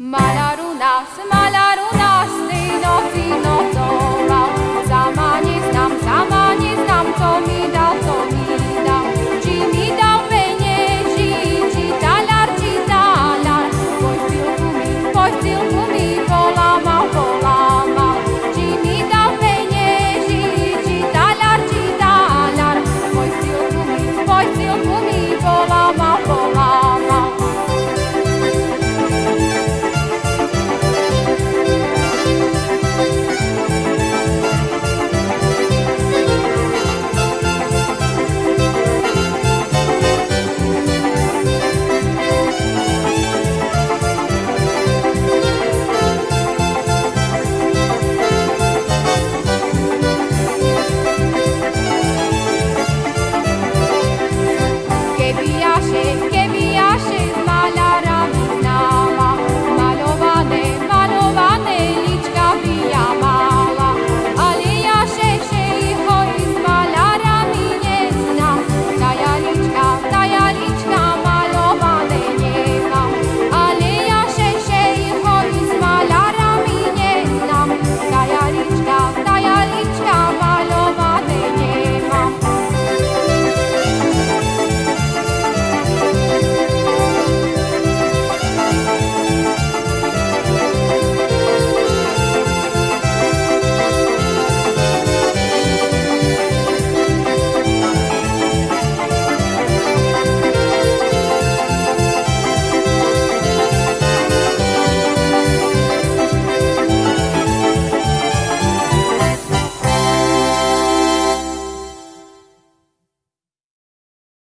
Malaru nás, malaru nás, tej noci nocoval. Zamanic nám, zamanic nám, co mi dal, co mi dal. Či mi dal penieži, či talar, či talar. Pojtilku mi, pojtilku mi polamal, polamal. Či mi dal penieži, či talar, či talar. Pojtilku mi, pojtilku mi polamal, polamal.